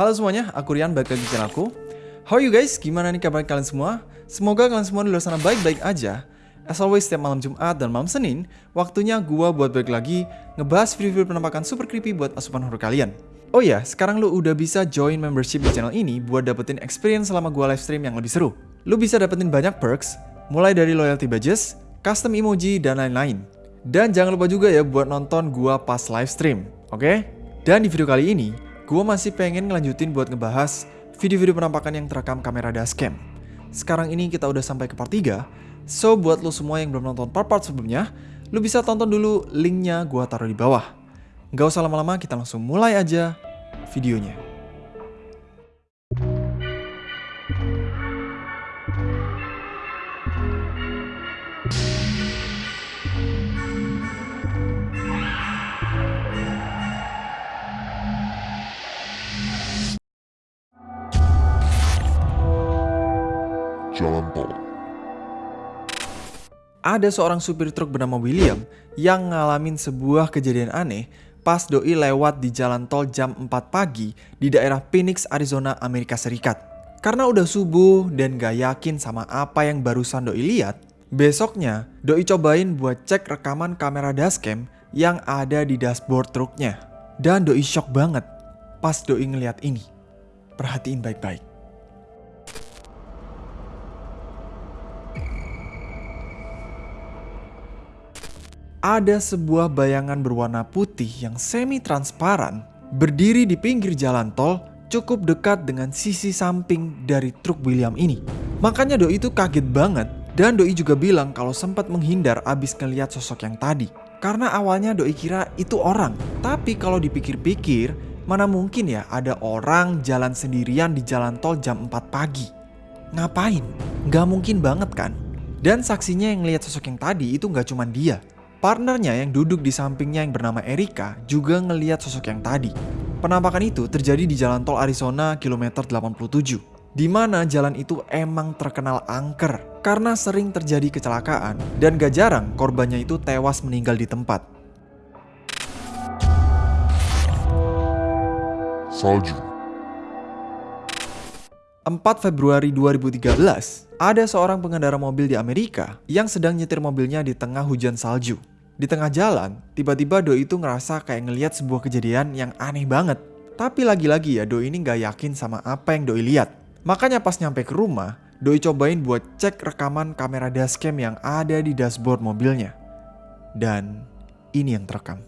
Halo semuanya, aku Rian, balik lagi di channelku. How are you guys? Gimana nih kabar kalian semua? Semoga kalian semua di luar sana baik-baik aja. As always, setiap malam Jumat dan malam Senin, waktunya gua buat balik lagi ngebahas video-video penampakan super creepy buat asupan horror kalian. Oh ya, sekarang lu udah bisa join membership di channel ini buat dapetin experience selama gua live stream yang lebih seru. Lu bisa dapetin banyak perks, mulai dari loyalty badges, custom emoji, dan lain-lain. Dan jangan lupa juga ya buat nonton gua pas live stream, oke? Okay? Dan di video kali ini, Gue masih pengen ngelanjutin buat ngebahas video-video penampakan yang terekam kamera dashcam. Sekarang ini kita udah sampai ke part 3, so buat lo semua yang belum nonton part-part sebelumnya, lo bisa tonton dulu linknya gue taruh di bawah. Gak usah lama-lama, kita langsung mulai aja videonya. Ada seorang supir truk bernama William yang ngalamin sebuah kejadian aneh pas doi lewat di jalan tol jam 4 pagi di daerah Phoenix, Arizona, Amerika Serikat. Karena udah subuh dan gak yakin sama apa yang barusan doi lihat, besoknya doi cobain buat cek rekaman kamera dashcam yang ada di dashboard truknya. Dan doi shock banget pas doi ngeliat ini. Perhatiin baik-baik. Ada sebuah bayangan berwarna putih yang semi-transparan berdiri di pinggir jalan tol cukup dekat dengan sisi samping dari truk William ini. Makanya Doi itu kaget banget dan Doi juga bilang kalau sempat menghindar abis ngeliat sosok yang tadi. Karena awalnya Doi kira itu orang. Tapi kalau dipikir-pikir, mana mungkin ya ada orang jalan sendirian di jalan tol jam 4 pagi. Ngapain? Gak mungkin banget kan? Dan saksinya yang lihat sosok yang tadi itu gak cuma dia. Partnernya yang duduk di sampingnya yang bernama Erika juga ngeliat sosok yang tadi. Penampakan itu terjadi di jalan tol Arizona kilometer 87 di mana jalan itu emang terkenal angker karena sering terjadi kecelakaan dan gak jarang korbannya itu tewas meninggal di tempat. Salju 4 Februari 2013, ada seorang pengendara mobil di Amerika yang sedang nyetir mobilnya di tengah hujan salju. Di tengah jalan, tiba-tiba Doi itu ngerasa kayak ngeliat sebuah kejadian yang aneh banget. Tapi lagi-lagi ya Doi ini gak yakin sama apa yang Doi lihat. Makanya pas nyampe ke rumah, Doi cobain buat cek rekaman kamera dashcam yang ada di dashboard mobilnya. Dan ini yang terekam.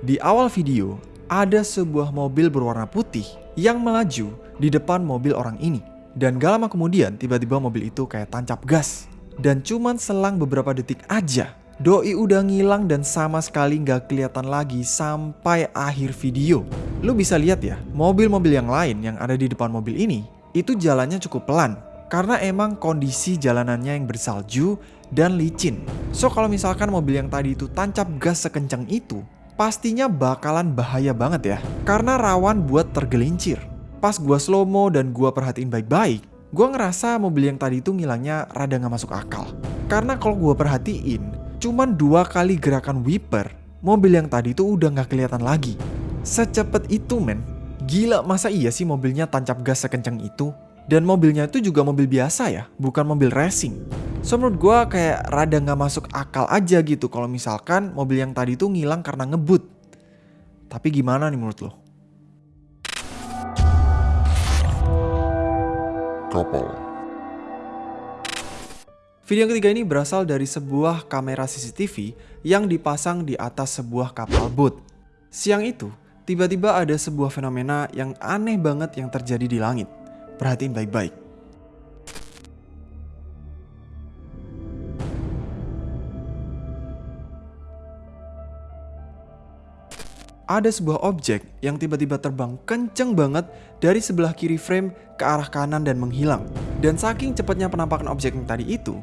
Di awal video, ada sebuah mobil berwarna putih yang melaju di depan mobil orang ini. Dan gak lama kemudian tiba-tiba mobil itu kayak tancap gas. Dan cuman selang beberapa detik aja, Doi udah ngilang dan sama sekali gak kelihatan lagi sampai akhir video. Lu bisa lihat ya, mobil-mobil yang lain yang ada di depan mobil ini, itu jalannya cukup pelan. Karena emang kondisi jalanannya yang bersalju dan licin. So kalau misalkan mobil yang tadi itu tancap gas sekencang itu, pastinya bakalan bahaya banget ya. Karena rawan buat tergelincir. Pas gua slow mo dan gua perhatiin baik-baik, gua ngerasa mobil yang tadi itu ngilangnya rada gak masuk akal. Karena kalau gua perhatiin, cuman dua kali gerakan wiper, mobil yang tadi itu udah gak kelihatan lagi. Secepat itu men, gila masa iya sih mobilnya tancap gas sekencang itu? Dan mobilnya itu juga mobil biasa ya, bukan mobil racing. So menurut gue kayak rada nggak masuk akal aja gitu kalau misalkan mobil yang tadi tuh ngilang karena ngebut. Tapi gimana nih menurut lo? Kapal Video yang ketiga ini berasal dari sebuah kamera CCTV yang dipasang di atas sebuah kapal boat. Siang itu, tiba-tiba ada sebuah fenomena yang aneh banget yang terjadi di langit. Perhatiin baik-baik. ada sebuah objek yang tiba-tiba terbang kenceng banget dari sebelah kiri frame ke arah kanan dan menghilang. Dan saking cepatnya penampakan objek yang tadi itu,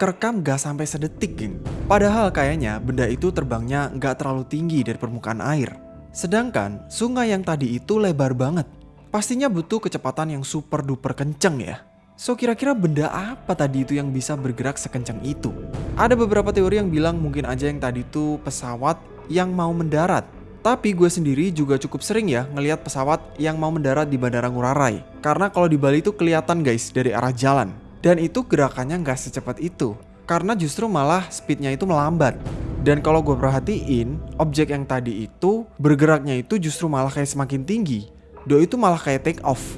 kerekam gak sampai sedetik geng. Padahal kayaknya benda itu terbangnya gak terlalu tinggi dari permukaan air. Sedangkan sungai yang tadi itu lebar banget. Pastinya butuh kecepatan yang super duper kenceng ya. So kira-kira benda apa tadi itu yang bisa bergerak sekencang itu? Ada beberapa teori yang bilang mungkin aja yang tadi itu pesawat yang mau mendarat. Tapi gue sendiri juga cukup sering ya ngelihat pesawat yang mau mendarat di Bandara Ngurah Rai. Karena kalau di Bali itu kelihatan guys dari arah jalan. Dan itu gerakannya nggak secepat itu. Karena justru malah speednya itu melambat. Dan kalau gue perhatiin, objek yang tadi itu bergeraknya itu justru malah kayak semakin tinggi. Do itu malah kayak take off.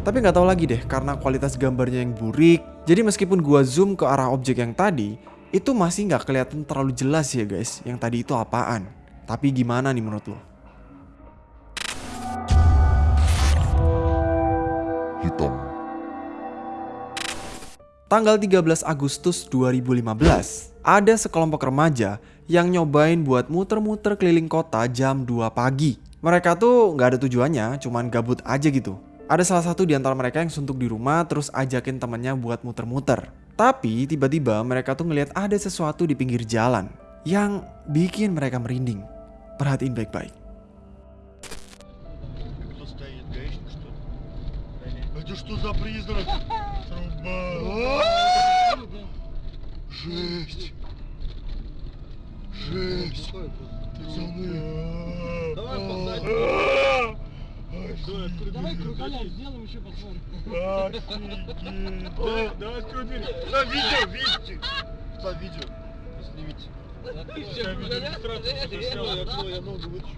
Tapi nggak tahu lagi deh karena kualitas gambarnya yang burik. Jadi meskipun gua zoom ke arah objek yang tadi, itu masih nggak kelihatan terlalu jelas ya guys. Yang tadi itu apaan? Tapi gimana nih menurut lo? hitam, Tanggal 13 Agustus 2015, ada sekelompok remaja yang nyobain buat muter-muter keliling kota jam 2 pagi. Mereka tuh nggak ada tujuannya, cuman gabut aja gitu. Ada salah satu di antara mereka yang suntuk di rumah terus ajakin temannya buat muter-muter. Tapi tiba-tiba mereka tuh ngelihat ada sesuatu di pinggir jalan yang bikin mereka merinding. Perhatiin baik-baik. Кто стоит? Гаишник, что ли? Это что за призрак? Труба. А! Жесть. Жесть. Пацаны. Давай посадим. А! Давай кроколя сделаем еще посмотрим. Офигеть. Давай, давай открой дверь. На видео, видите? На видео. Снимите. Все, Я открою, я ногу вытащу.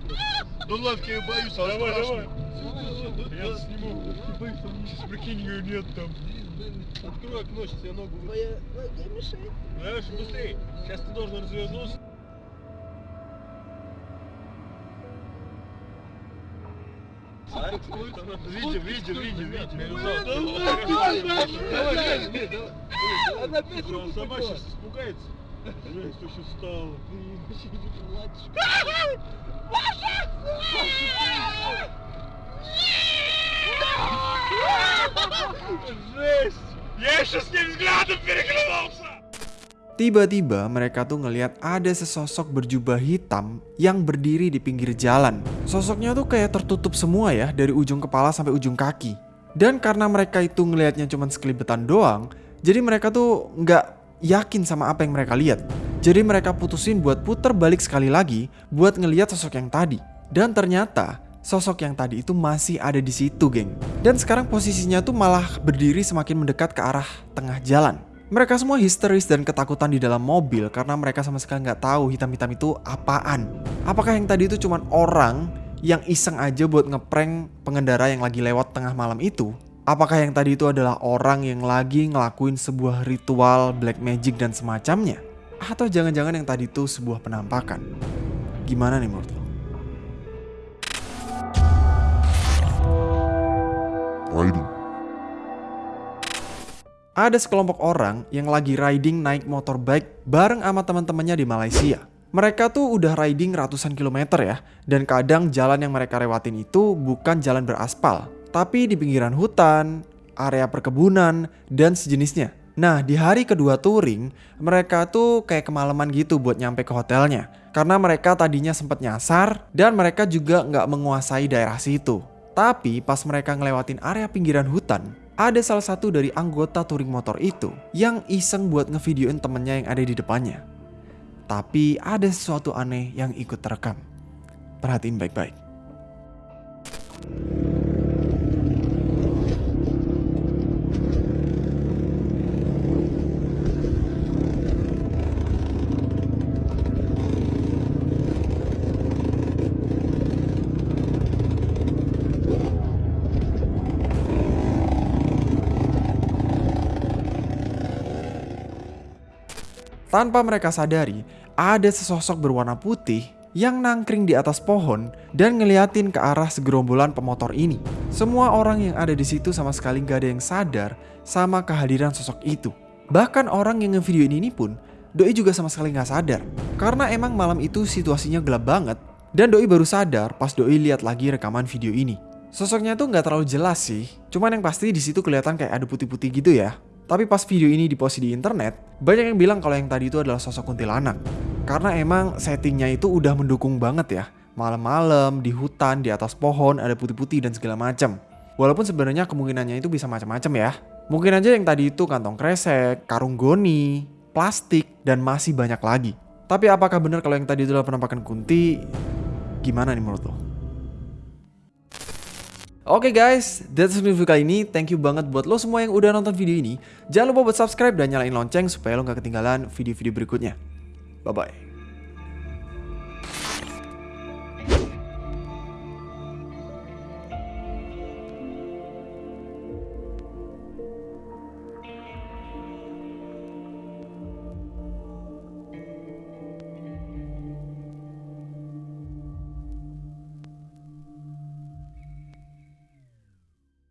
Ну ладно, я боюсь, а Давай, давай. Я сниму. Я боюсь, там сейчас прикинь, ее нет там. Открой окно, сейчас я ногу вытащу. Знаешь, быстрее. Сейчас ты должен развернуться. Видим, видим, видим, видим. Она опять Сама сейчас испугается. Блин, что сейчас стало? Блин, вообще не плачешь. Маша! Жесть! Я еще с ним взглядом переглянулся! Tiba-tiba mereka tuh ngelihat ada sesosok berjubah hitam yang berdiri di pinggir jalan. Sosoknya tuh kayak tertutup semua ya dari ujung kepala sampai ujung kaki. Dan karena mereka itu ngelihatnya cuma sekelibetan doang, jadi mereka tuh nggak yakin sama apa yang mereka lihat. Jadi mereka putusin buat puter balik sekali lagi buat ngelihat sosok yang tadi. Dan ternyata sosok yang tadi itu masih ada di situ, geng. Dan sekarang posisinya tuh malah berdiri semakin mendekat ke arah tengah jalan. Mereka semua histeris dan ketakutan di dalam mobil karena mereka sama sekali nggak tahu hitam-hitam itu apaan. Apakah yang tadi itu cuma orang yang iseng aja buat ngeprank pengendara yang lagi lewat tengah malam itu? Apakah yang tadi itu adalah orang yang lagi ngelakuin sebuah ritual black magic dan semacamnya? Atau jangan-jangan yang tadi itu sebuah penampakan? Gimana nih menurut lo? riding, Ada sekelompok orang yang lagi riding naik motorbike bareng sama teman-temannya di Malaysia. Mereka tuh udah riding ratusan kilometer ya, dan kadang jalan yang mereka lewatin itu bukan jalan beraspal, tapi di pinggiran hutan, area perkebunan, dan sejenisnya. Nah, di hari kedua touring, mereka tuh kayak kemalaman gitu buat nyampe ke hotelnya. Karena mereka tadinya sempat nyasar, dan mereka juga nggak menguasai daerah situ. Tapi pas mereka ngelewatin area pinggiran hutan, ada salah satu dari anggota touring motor itu yang iseng buat ngevideoin temennya yang ada di depannya. Tapi ada sesuatu aneh yang ikut terekam. Perhatiin baik-baik. Tanpa mereka sadari, ada sesosok berwarna putih yang nangkring di atas pohon dan ngeliatin ke arah segerombolan pemotor ini. Semua orang yang ada di situ sama sekali gak ada yang sadar sama kehadiran sosok itu. Bahkan orang yang ngevideoin ini pun, Doi juga sama sekali gak sadar. Karena emang malam itu situasinya gelap banget Dan Doi baru sadar pas Doi lihat lagi rekaman video ini. Sosoknya tuh nggak terlalu jelas sih, cuman yang pasti di situ kelihatan kayak ada putih-putih gitu ya. Tapi pas video ini dipost di internet, banyak yang bilang kalau yang tadi itu adalah sosok kuntilanak. Karena emang settingnya itu udah mendukung banget ya. Malam-malam, di hutan, di atas pohon, ada putih-putih dan segala macam. Walaupun sebenarnya kemungkinannya itu bisa macam-macam ya. Mungkin aja yang tadi itu kantong kresek, karung goni, plastik, dan masih banyak lagi. Tapi apakah benar kalau yang tadi itu adalah penampakan kunti? Gimana nih menurut lo? Oke guys, that's video kali ini. Thank you banget buat lo semua yang udah nonton video ini. Jangan lupa buat subscribe dan nyalain lonceng supaya lo gak ketinggalan video-video berikutnya. Bye-bye.